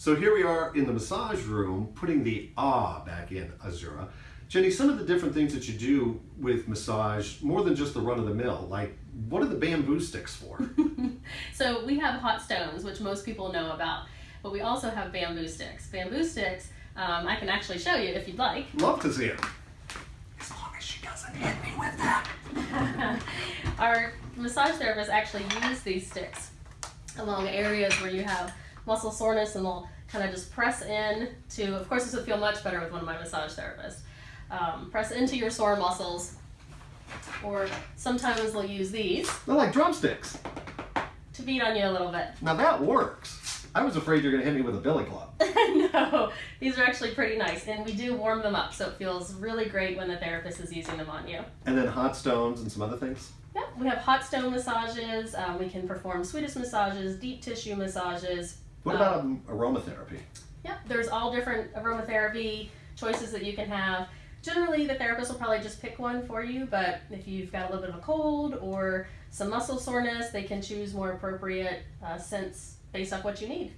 So here we are in the massage room, putting the ah back in Azura. Jenny, some of the different things that you do with massage, more than just the run of the mill, like what are the bamboo sticks for? so we have hot stones, which most people know about, but we also have bamboo sticks. Bamboo sticks, um, I can actually show you if you'd like. Love to see it. As long as she doesn't hit me with that. Our massage therapists actually use these sticks along areas where you have muscle soreness and they'll kind of just press in to, of course this would feel much better with one of my massage therapists. Um, press into your sore muscles or sometimes they'll use these. They're like drumsticks. To beat on you a little bit. Now that works. I was afraid you're going to hit me with a billy club. no, these are actually pretty nice and we do warm them up so it feels really great when the therapist is using them on you. And then hot stones and some other things? Yeah, we have hot stone massages, um, we can perform Swedish massages, deep tissue massages, what about um, aromatherapy? Yeah, there's all different aromatherapy choices that you can have. Generally, the therapist will probably just pick one for you, but if you've got a little bit of a cold or some muscle soreness, they can choose more appropriate uh, scents based off what you need.